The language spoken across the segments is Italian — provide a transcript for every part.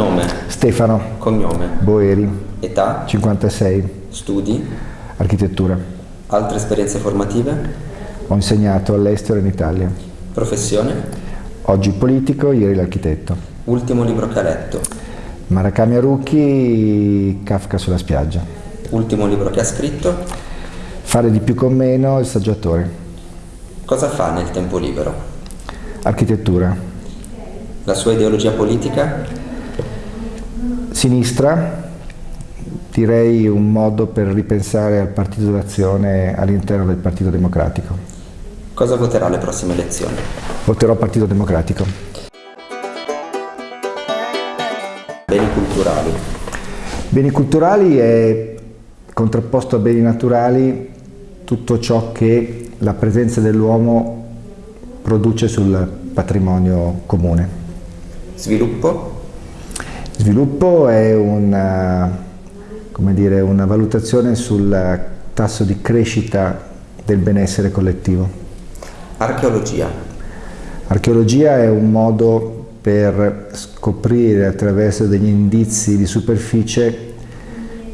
Nome? Stefano. Cognome? Boeri. Età? 56. Studi? Architettura. Altre esperienze formative? Ho insegnato all'estero e in Italia. Professione? Oggi politico, ieri l'architetto. Ultimo libro che ha letto? Murakami Haruki, Kafka sulla spiaggia. Ultimo libro che ha scritto? Fare di più con meno, il saggiatore. Cosa fa nel tempo libero? Architettura. La sua ideologia politica? Sinistra, direi un modo per ripensare al partito d'azione all'interno del Partito Democratico. Cosa voterà alle prossime elezioni? Voterò Partito Democratico. Beni culturali. Beni culturali è contrapposto a beni naturali tutto ciò che la presenza dell'uomo produce sul patrimonio comune. Sviluppo? Sviluppo è una, dire, una valutazione sul tasso di crescita del benessere collettivo. Archeologia? Archeologia è un modo per scoprire attraverso degli indizi di superficie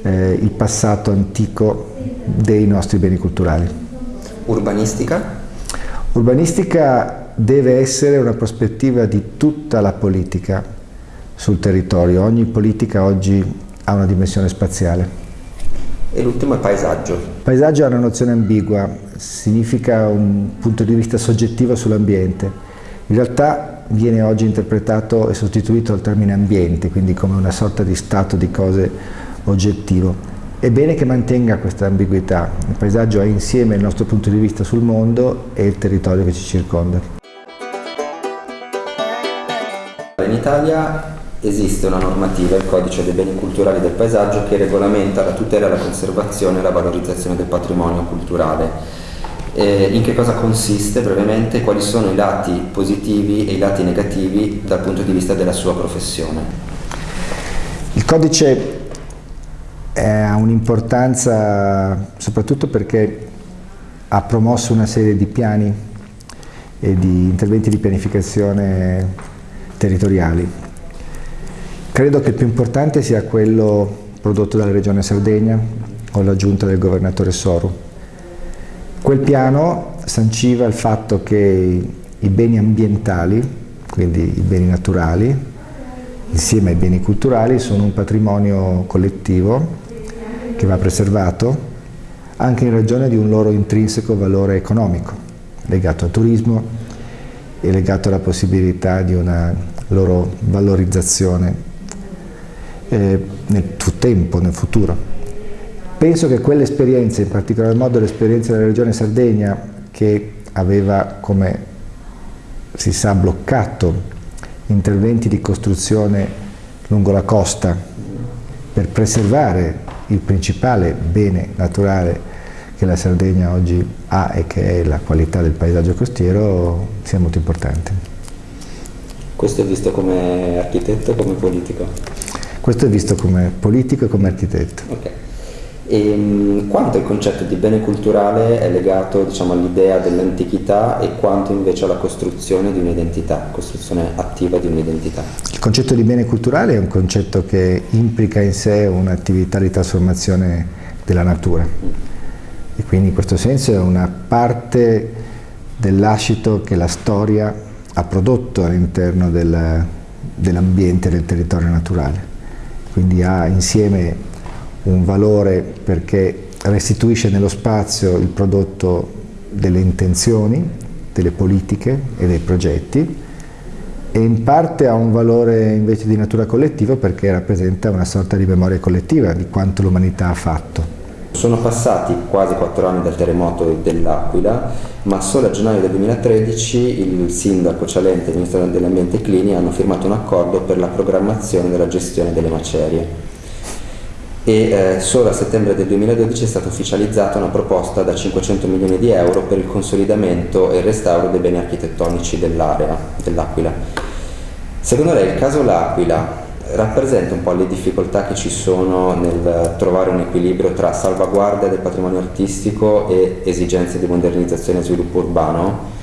eh, il passato antico dei nostri beni culturali. Urbanistica? Urbanistica deve essere una prospettiva di tutta la politica sul territorio. Ogni politica oggi ha una dimensione spaziale. E l'ultimo è paesaggio. Paesaggio è una nozione ambigua, significa un punto di vista soggettivo sull'ambiente. In realtà viene oggi interpretato e sostituito al termine ambiente, quindi come una sorta di stato di cose oggettivo. È bene che mantenga questa ambiguità, il paesaggio è insieme il nostro punto di vista sul mondo e il territorio che ci circonda. In Italia esiste una normativa, il Codice dei beni culturali del paesaggio, che regolamenta la tutela, la conservazione e la valorizzazione del patrimonio culturale. Eh, in che cosa consiste brevemente, quali sono i lati positivi e i lati negativi dal punto di vista della sua professione? Il codice ha un'importanza soprattutto perché ha promosso una serie di piani e di interventi di pianificazione territoriali. Credo che il più importante sia quello prodotto dalla Regione Sardegna con l'aggiunta del governatore Soru. Quel piano sanciva il fatto che i beni ambientali, quindi i beni naturali, insieme ai beni culturali, sono un patrimonio collettivo che va preservato anche in ragione di un loro intrinseco valore economico legato al turismo e legato alla possibilità di una loro valorizzazione eh, nel tempo, nel futuro. Penso che quell'esperienza, in particolar modo l'esperienza della Regione Sardegna, che aveva, come si sa, bloccato interventi di costruzione lungo la costa per preservare il principale bene naturale che la Sardegna oggi ha e che è la qualità del paesaggio costiero sia molto importante. Questo è visto come architetto o come politico? Questo è visto come politico e come architetto. Okay. E, ehm, quanto il concetto di bene culturale è legato diciamo, all'idea dell'antichità e quanto invece alla costruzione di un'identità, costruzione attiva di un'identità? Il concetto di bene culturale è un concetto che implica in sé un'attività di trasformazione della natura e quindi in questo senso è una parte dell'ascito che la storia ha prodotto all'interno del, dell'ambiente del territorio naturale. Quindi ha insieme un valore perché restituisce nello spazio il prodotto delle intenzioni, delle politiche e dei progetti e in parte ha un valore invece di natura collettiva perché rappresenta una sorta di memoria collettiva di quanto l'umanità ha fatto. Sono passati quasi quattro anni dal terremoto dell'Aquila, ma solo a gennaio del 2013 il sindaco Cialente e il Ministro dell'Ambiente Clini hanno firmato un accordo per la programmazione della gestione delle macerie e eh, solo a settembre del 2012 è stata ufficializzata una proposta da 500 milioni di euro per il consolidamento e il restauro dei beni architettonici dell'area dell'Aquila. Secondo lei il caso L'Aquila rappresenta un po' le difficoltà che ci sono nel trovare un equilibrio tra salvaguardia del patrimonio artistico e esigenze di modernizzazione e sviluppo urbano?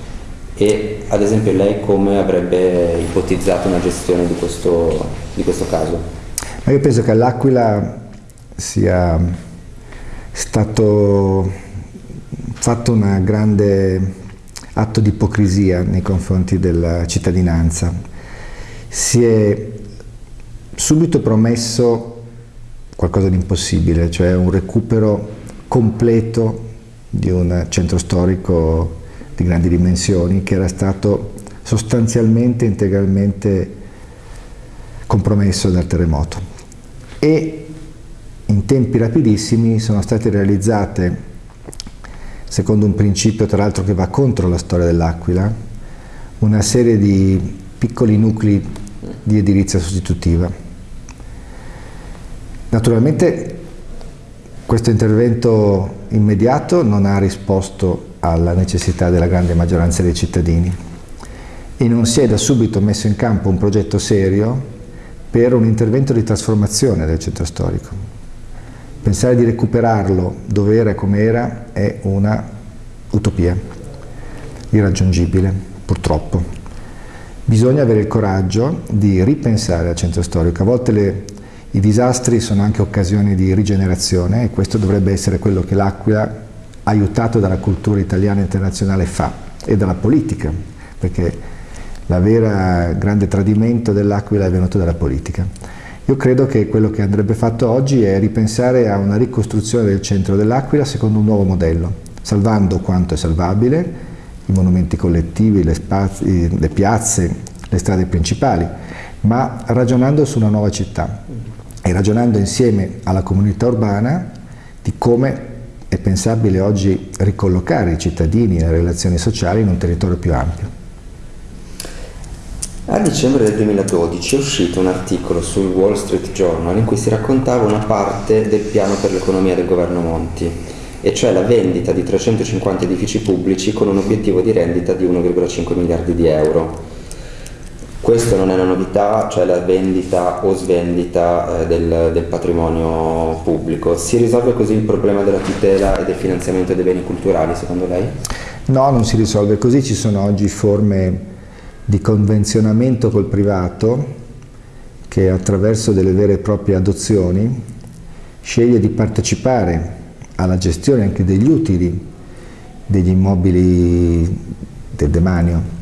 E ad esempio lei come avrebbe ipotizzato una gestione di questo, di questo caso? Ma io penso che all'Aquila sia stato fatto un grande atto di ipocrisia nei confronti della cittadinanza. Si è subito promesso qualcosa di impossibile, cioè un recupero completo di un centro storico di grandi dimensioni che era stato sostanzialmente, integralmente compromesso dal terremoto. E in tempi rapidissimi sono state realizzate, secondo un principio tra l'altro che va contro la storia dell'Aquila, una serie di piccoli nuclei di edilizia sostitutiva. Naturalmente questo intervento immediato non ha risposto alla necessità della grande maggioranza dei cittadini e non si è da subito messo in campo un progetto serio per un intervento di trasformazione del centro storico. Pensare di recuperarlo dove era e come era è una utopia, irraggiungibile, purtroppo. Bisogna avere il coraggio di ripensare al centro storico. A volte le, i disastri sono anche occasioni di rigenerazione e questo dovrebbe essere quello che l'Aquila aiutato dalla cultura italiana e internazionale fa e dalla politica, perché il vero grande tradimento dell'Aquila è venuto dalla politica. Io credo che quello che andrebbe fatto oggi è ripensare a una ricostruzione del centro dell'Aquila secondo un nuovo modello, salvando quanto è salvabile, i monumenti collettivi, le, spazi, le piazze, le strade principali, ma ragionando su una nuova città e ragionando insieme alla comunità urbana di come è pensabile oggi ricollocare i cittadini e le relazioni sociali in un territorio più ampio. A dicembre del 2012 è uscito un articolo sul Wall Street Journal in cui si raccontava una parte del piano per l'economia del governo Monti, e cioè la vendita di 350 edifici pubblici con un obiettivo di rendita di 1,5 miliardi di euro. Questo non è una novità, cioè la vendita o svendita eh, del, del, patrimonio pubblico. Si risolve così il problema della tutela e del finanziamento dei beni culturali, secondo lei? No, non si risolve così, ci sono oggi forme di convenzionamento col privato che attraverso delle vere e proprie adozioni sceglie di partecipare alla gestione anche degli utili degli immobili del demanio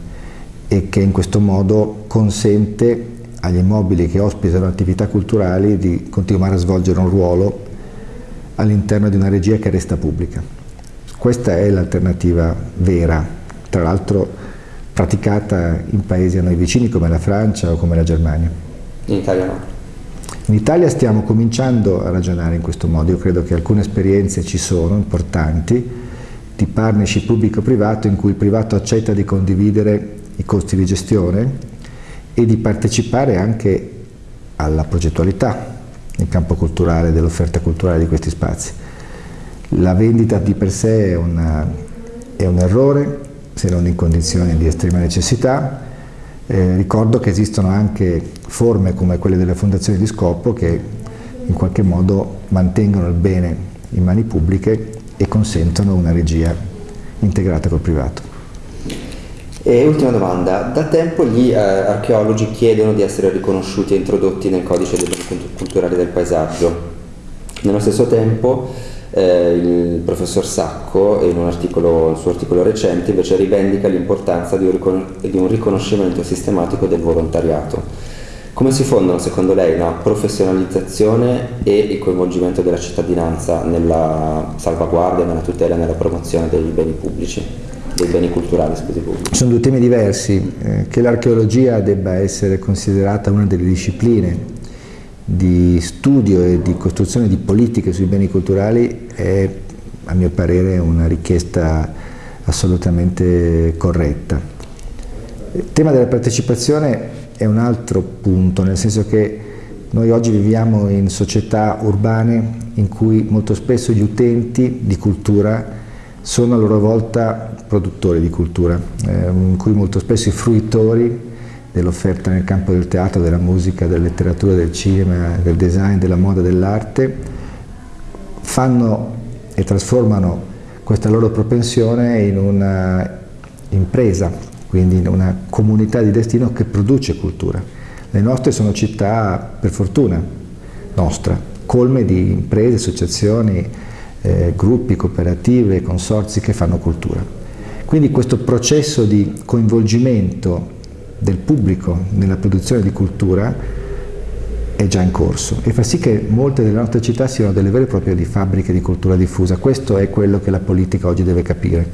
e che in questo modo consente agli immobili che ospitano attività culturali di continuare a svolgere un ruolo all'interno di una regia che resta pubblica. Questa è l'alternativa vera, tra l'altro praticata in paesi a noi vicini come la Francia o come la Germania. In Italia no? In Italia stiamo cominciando a ragionare in questo modo, io credo che alcune esperienze ci sono, importanti, di partnership pubblico-privato in cui il privato accetta di condividere i costi di gestione e di partecipare anche alla progettualità nel campo culturale, dell'offerta culturale di questi spazi. La vendita di per sé è, una, è un errore, se non in condizioni di estrema necessità. Eh, ricordo che esistono anche forme come quelle delle fondazioni di scopo che in qualche modo mantengono il bene in mani pubbliche e consentono una regia integrata col privato. E ultima domanda, da tempo gli eh, archeologi chiedono di essere riconosciuti e introdotti nel codice dei beni culturali del paesaggio. Nello stesso tempo eh, il professor Sacco, in un articolo, il suo articolo recente, invece rivendica l'importanza di, di un riconoscimento sistematico del volontariato. Come si fondono secondo lei la professionalizzazione e il coinvolgimento della cittadinanza nella salvaguardia, nella tutela e nella promozione dei beni pubblici? Dei beni culturali scusi pubblici. Sono due temi diversi, eh, che l'archeologia debba essere considerata una delle discipline di studio e di costruzione di politiche sui beni culturali è a mio parere una richiesta assolutamente corretta. Il tema della partecipazione è un altro punto, nel senso che noi oggi viviamo in società urbane in cui molto spesso gli utenti di cultura sono a loro volta produttori di cultura, eh, in cui molto spesso i fruitori dell'offerta nel campo del teatro, della musica, della letteratura, del cinema, del design, della moda, dell'arte, fanno e trasformano questa loro propensione in una impresa quindi una comunità di destino che produce cultura. Le nostre sono città, per fortuna nostra, colme di imprese, associazioni, eh, gruppi, cooperative, consorzi che fanno cultura. Quindi questo processo di coinvolgimento del pubblico nella produzione di cultura è già in corso e fa sì che molte delle nostre città siano delle vere e proprie fabbriche di cultura diffusa. Questo è quello che la politica oggi deve capire,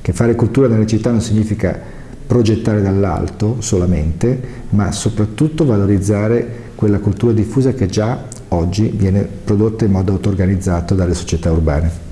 che fare cultura nelle città non significa progettare dall'alto solamente, ma soprattutto valorizzare quella cultura diffusa che già oggi viene prodotta in modo auto-organizzato dalle società urbane.